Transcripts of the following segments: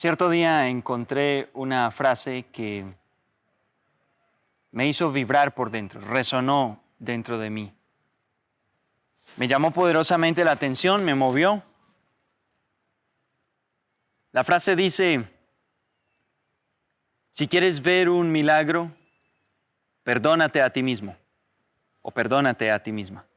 Cierto día encontré una frase que me hizo vibrar por dentro, resonó dentro de mí. Me llamó poderosamente la atención, me movió. La frase dice, si quieres ver un milagro, perdónate a ti mismo o perdónate a ti misma.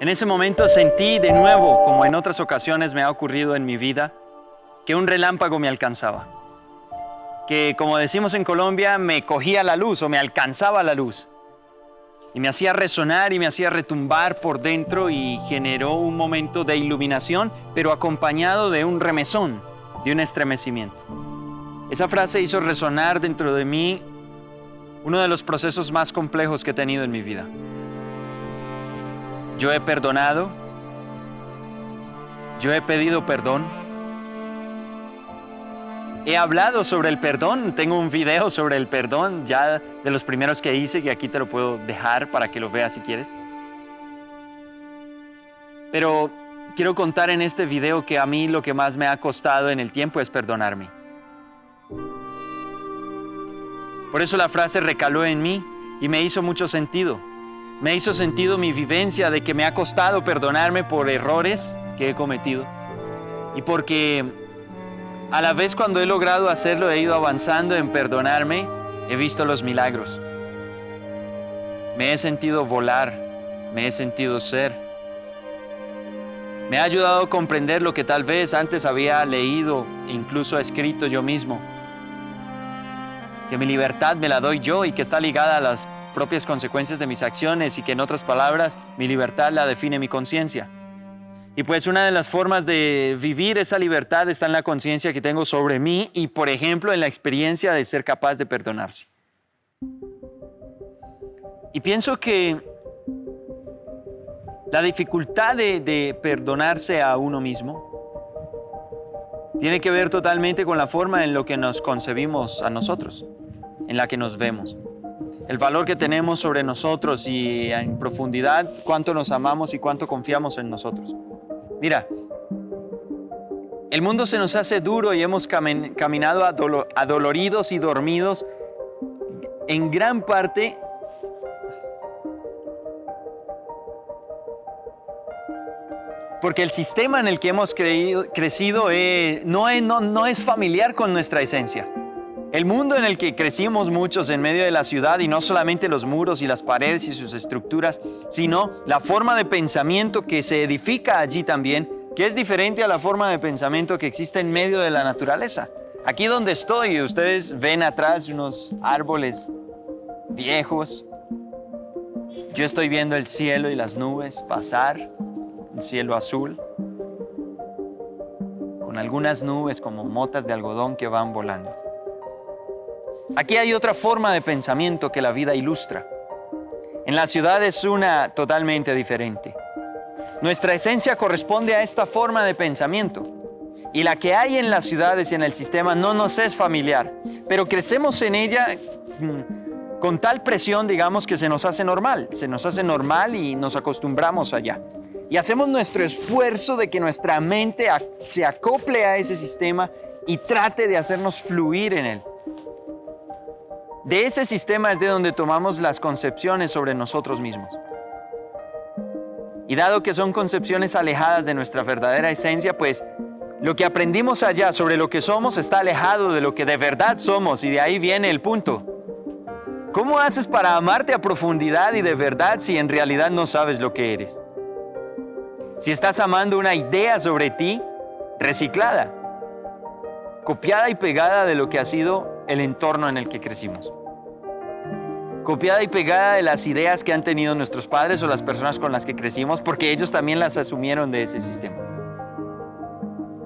En ese momento sentí de nuevo, como en otras ocasiones me ha ocurrido en mi vida, que un relámpago me alcanzaba. Que, como decimos en Colombia, me cogía la luz o me alcanzaba la luz. Y me hacía resonar y me hacía retumbar por dentro y generó un momento de iluminación, pero acompañado de un remesón, de un estremecimiento. Esa frase hizo resonar dentro de mí uno de los procesos más complejos que he tenido en mi vida. Yo he perdonado. Yo he pedido perdón. He hablado sobre el perdón. Tengo un video sobre el perdón ya de los primeros que hice que aquí te lo puedo dejar para que lo veas si quieres. Pero quiero contar en este video que a mí lo que más me ha costado en el tiempo es perdonarme. Por eso la frase recaló en mí y me hizo mucho sentido me hizo sentido mi vivencia de que me ha costado perdonarme por errores que he cometido. Y porque a la vez cuando he logrado hacerlo, he ido avanzando en perdonarme, he visto los milagros. Me he sentido volar, me he sentido ser. Me ha ayudado a comprender lo que tal vez antes había leído, incluso escrito yo mismo. Que mi libertad me la doy yo y que está ligada a las propias consecuencias de mis acciones y que en otras palabras mi libertad la define mi conciencia. Y pues una de las formas de vivir esa libertad está en la conciencia que tengo sobre mí y por ejemplo en la experiencia de ser capaz de perdonarse. Y pienso que la dificultad de, de perdonarse a uno mismo tiene que ver totalmente con la forma en lo que nos concebimos a nosotros, en la que nos vemos el valor que tenemos sobre nosotros y en profundidad cuánto nos amamos y cuánto confiamos en nosotros. Mira, el mundo se nos hace duro y hemos caminado adoloridos y dormidos en gran parte porque el sistema en el que hemos crecido eh, no es familiar con nuestra esencia. El mundo en el que crecimos muchos en medio de la ciudad y no solamente los muros y las paredes y sus estructuras, sino la forma de pensamiento que se edifica allí también, que es diferente a la forma de pensamiento que existe en medio de la naturaleza. Aquí donde estoy, ustedes ven atrás unos árboles viejos. Yo estoy viendo el cielo y las nubes pasar, un cielo azul, con algunas nubes como motas de algodón que van volando. Aquí hay otra forma de pensamiento que la vida ilustra. En la ciudad es una totalmente diferente. Nuestra esencia corresponde a esta forma de pensamiento. Y la que hay en las ciudades y en el sistema no nos es familiar, pero crecemos en ella mm, con tal presión, digamos, que se nos hace normal. Se nos hace normal y nos acostumbramos allá. Y hacemos nuestro esfuerzo de que nuestra mente se acople a ese sistema y trate de hacernos fluir en él. De ese sistema es de donde tomamos las concepciones sobre nosotros mismos. Y dado que son concepciones alejadas de nuestra verdadera esencia, pues lo que aprendimos allá sobre lo que somos está alejado de lo que de verdad somos y de ahí viene el punto. ¿Cómo haces para amarte a profundidad y de verdad si en realidad no sabes lo que eres? Si estás amando una idea sobre ti, reciclada, copiada y pegada de lo que ha sido el entorno en el que crecimos. Copiada y pegada de las ideas que han tenido nuestros padres o las personas con las que crecimos, porque ellos también las asumieron de ese sistema.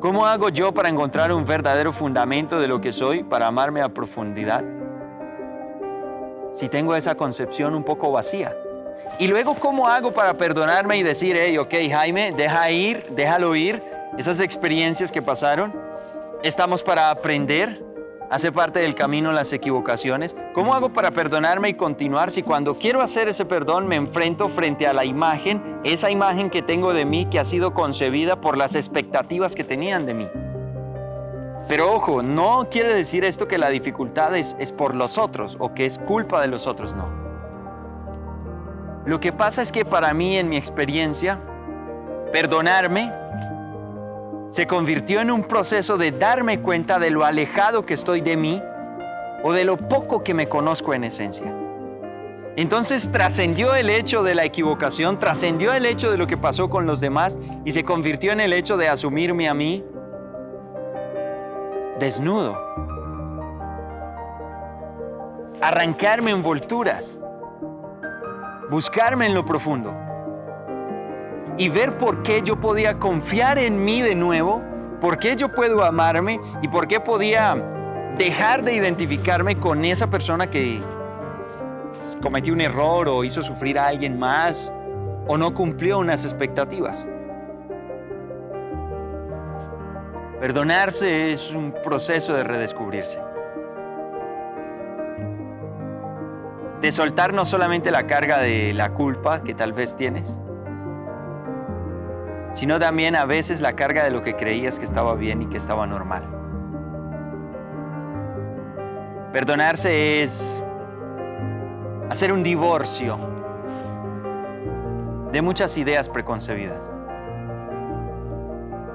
¿Cómo hago yo para encontrar un verdadero fundamento de lo que soy, para amarme a profundidad? Si tengo esa concepción un poco vacía. Y luego, ¿cómo hago para perdonarme y decir, hey, ok, Jaime, deja ir, déjalo ir, esas experiencias que pasaron? Estamos para aprender, Hace parte del camino las equivocaciones. ¿Cómo hago para perdonarme y continuar si cuando quiero hacer ese perdón me enfrento frente a la imagen, esa imagen que tengo de mí que ha sido concebida por las expectativas que tenían de mí? Pero ojo, no quiere decir esto que la dificultad es, es por los otros o que es culpa de los otros, no. Lo que pasa es que para mí, en mi experiencia, perdonarme se convirtió en un proceso de darme cuenta de lo alejado que estoy de mí o de lo poco que me conozco en esencia. Entonces trascendió el hecho de la equivocación, trascendió el hecho de lo que pasó con los demás y se convirtió en el hecho de asumirme a mí desnudo, arrancarme envolturas, buscarme en lo profundo y ver por qué yo podía confiar en mí de nuevo, por qué yo puedo amarme y por qué podía dejar de identificarme con esa persona que cometió un error o hizo sufrir a alguien más o no cumplió unas expectativas. Perdonarse es un proceso de redescubrirse. De soltar no solamente la carga de la culpa que tal vez tienes, sino también a veces la carga de lo que creías que estaba bien y que estaba normal. Perdonarse es hacer un divorcio de muchas ideas preconcebidas.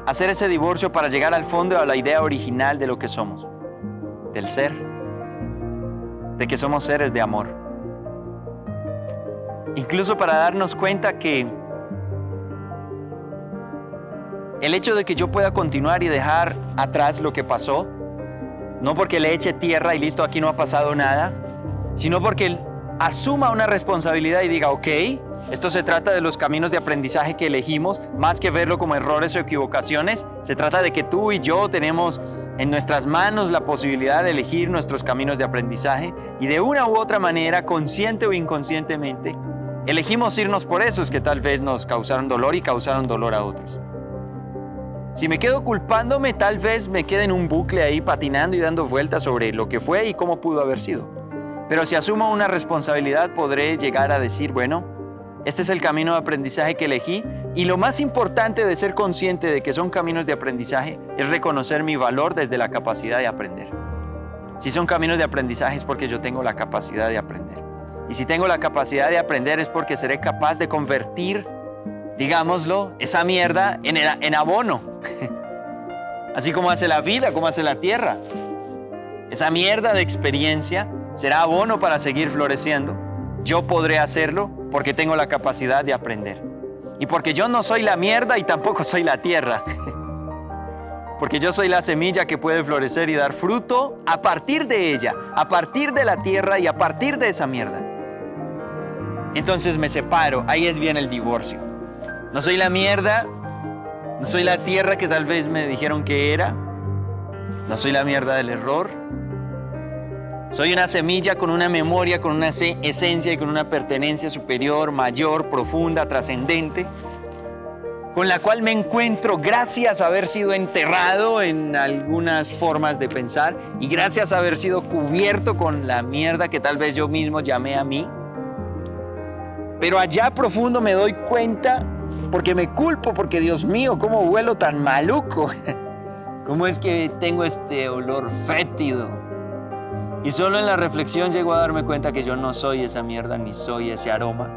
Hacer ese divorcio para llegar al fondo a la idea original de lo que somos, del ser, de que somos seres de amor. Incluso para darnos cuenta que el hecho de que yo pueda continuar y dejar atrás lo que pasó, no porque le eche tierra y listo, aquí no ha pasado nada, sino porque asuma una responsabilidad y diga, ok, esto se trata de los caminos de aprendizaje que elegimos, más que verlo como errores o equivocaciones, se trata de que tú y yo tenemos en nuestras manos la posibilidad de elegir nuestros caminos de aprendizaje y de una u otra manera, consciente o inconscientemente, elegimos irnos por esos que tal vez nos causaron dolor y causaron dolor a otros. Si me quedo culpándome, tal vez me quede en un bucle ahí patinando y dando vueltas sobre lo que fue y cómo pudo haber sido. Pero si asumo una responsabilidad, podré llegar a decir, bueno, este es el camino de aprendizaje que elegí y lo más importante de ser consciente de que son caminos de aprendizaje es reconocer mi valor desde la capacidad de aprender. Si son caminos de aprendizaje es porque yo tengo la capacidad de aprender. Y si tengo la capacidad de aprender es porque seré capaz de convertir digámoslo, esa mierda en, abono. Así como hace la vida, como hace la tierra. Esa mierda de experiencia será abono para seguir floreciendo. Yo podré hacerlo porque tengo la capacidad de aprender. Y porque yo no soy la mierda y tampoco soy la tierra. Porque yo soy la semilla que puede florecer y dar fruto a partir de ella, a partir de la tierra y a partir de esa mierda. Entonces me separo, ahí es bien el divorcio. No soy la mierda, no soy la tierra que tal vez me dijeron que era, no soy la mierda del error. Soy una semilla con una memoria, con una esencia y con una pertenencia superior, mayor, profunda, trascendente, con la cual me encuentro gracias a haber sido enterrado en algunas formas de pensar y gracias a haber sido cubierto con la mierda que tal vez yo mismo llamé a mí. Pero allá profundo me doy cuenta porque me culpo, porque Dios mío, ¿cómo huelo tan maluco? ¿Cómo es que tengo este olor fétido? Y solo en la reflexión llego a darme cuenta que yo no soy esa mierda ni soy ese aroma.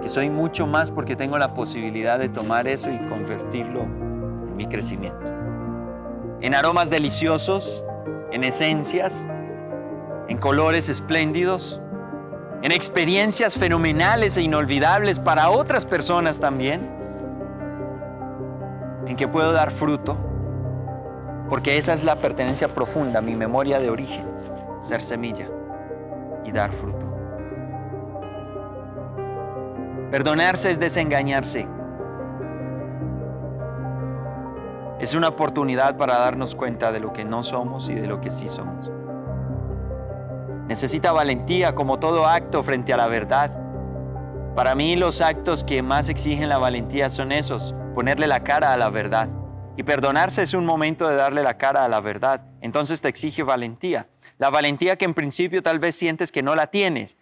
Que soy mucho más porque tengo la posibilidad de tomar eso y convertirlo en mi crecimiento. En aromas deliciosos, en esencias, en colores espléndidos, en experiencias fenomenales e inolvidables para otras personas también, en que puedo dar fruto, porque esa es la pertenencia profunda, mi memoria de origen, ser semilla y dar fruto. Perdonarse es desengañarse. Es una oportunidad para darnos cuenta de lo que no somos y de lo que sí somos. Necesita valentía como todo acto frente a la verdad. Para mí los actos que más exigen la valentía son esos, ponerle la cara a la verdad Y perdonarse es un momento de darle la cara a la verdad. Entonces te exige valentía. La valentía que en principio tal vez sientes que no la tienes,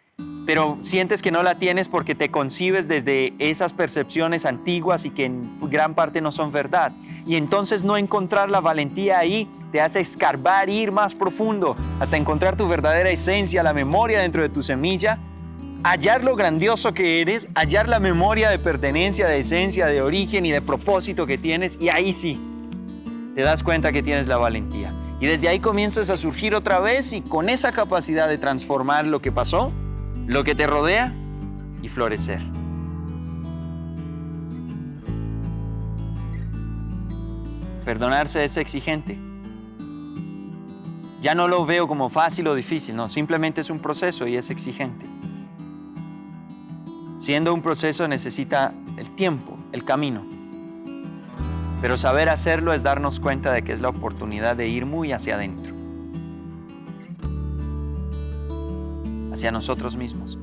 pero sientes que no la tienes porque te concibes desde esas percepciones antiguas y que en gran parte no son verdad. Y entonces no encontrar la valentía ahí te hace escarbar, ir más profundo, hasta encontrar tu verdadera esencia, la memoria dentro de tu semilla, hallar lo grandioso que eres, hallar la memoria de pertenencia, de esencia, de origen y de propósito que tienes, y ahí sí, te das cuenta que tienes la valentía. Y desde ahí comienzas a surgir otra vez y con esa capacidad de transformar lo que pasó, lo que te rodea y florecer. Perdonarse es exigente. Ya no lo veo como fácil o difícil, no, simplemente es un proceso y es exigente. Siendo un proceso necesita el tiempo, el camino. Pero saber hacerlo es darnos cuenta de que es la oportunidad de ir muy hacia adentro. Hacia nosotros mismos.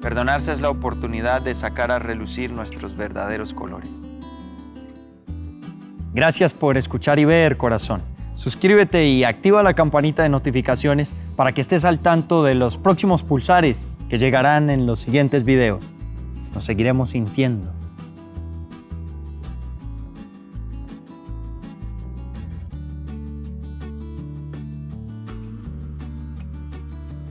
Perdonarse es la oportunidad de sacar a relucir nuestros verdaderos colores. Gracias por escuchar y ver, corazón. Suscríbete y activa la campanita de notificaciones para que estés al tanto de los próximos pulsares que llegarán en los siguientes videos. Nos seguiremos sintiendo